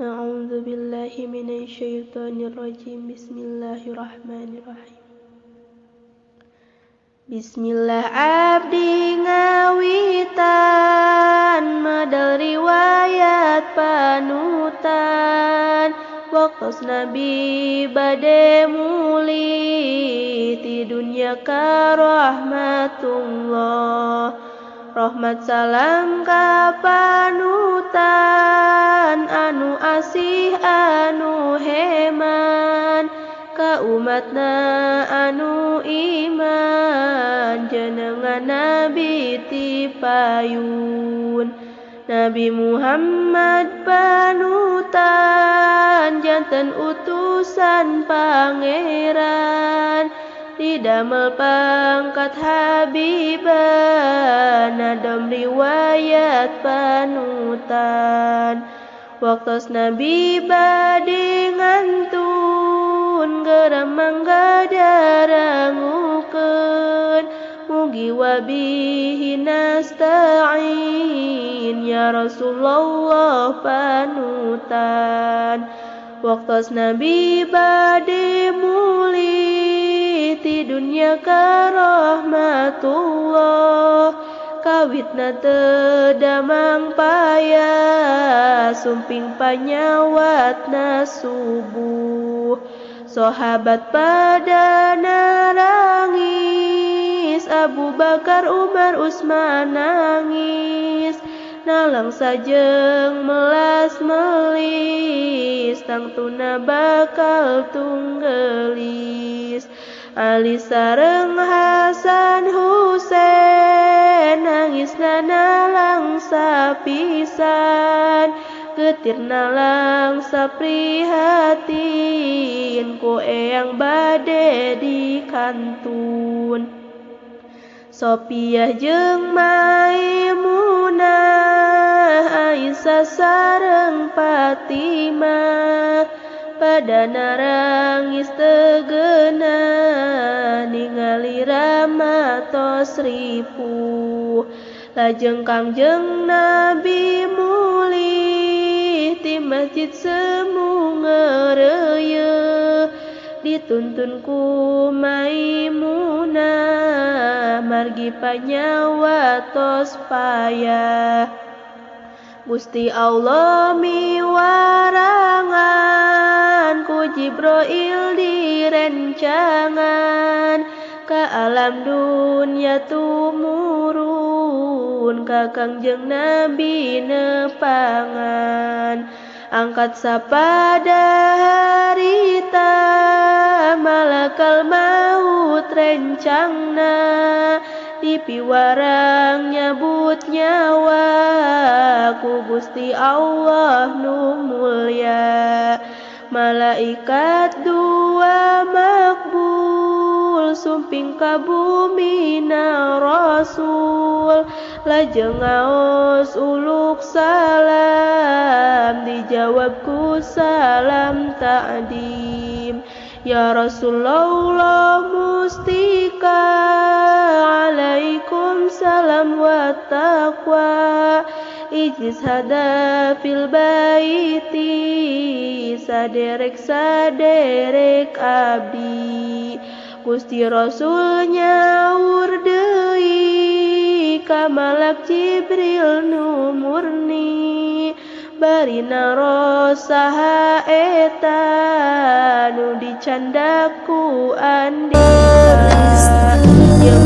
أعوذ بالله من الشيطان الرجيم بسم الله الرحمن الرحيم Bismillah abdi ngawitan Madal riwayat panutan Waktu Nabi bade muli Di dunia ka rahmatullah Rahmat salam ka panutan anu asih anu heman. Ka umatna anu iman jenengan nabi ti payun Nabi Muhammad panutan jantan utusan pangeran. Didamel pangkat habiban nadam riwayat panutan waktu nabi bade ngantun geram mangga darangukeun mugi wabihi nasta'in ya Rasulullah panutan. Waktu nabi bade muli ti dunia ka rahmatullah kawitna tedamang payah sumping panyawatna subuh sahabat pada narangis Abu Bakar Umar Usman nangis. Nalang sajeng melas melis tang tuna bakal tunggelis. Ali sareng Hasan Husein nangis nalang sapisan getir nalang saprihatin ku eyang bade di kantun. Sopiah jeung Maimunah Aisyah sareng Fatimah pada narangis tegena ningali rama tos ripuh. Lajeng kangjeng nabi muli ti masjid semu ngereye. Dituntun ku maimunah margi panyawa tos payah. Gusti Allah miwarangan ku Jibril direncangan ke alam dunia tumurun ka kangjeng Nabi nepangan. Angkat sapada harita malakal maut rencangna. Di piwarang nyabut nyawa ku Gusti Allah nu mulia malaikat dua makbul sumping ka bumi na rasul. Lajeng ngaos uluk salam dijawab ku salam ta'dim. Ya Rasulullah mustika alaikum salam wa taqwa Ijlis hada fil baiti saderek saderek abdi Gusti Rasul nyaur deui ka malak Jibril nu murni. Barina rosaha eta nu dicandaku andika yang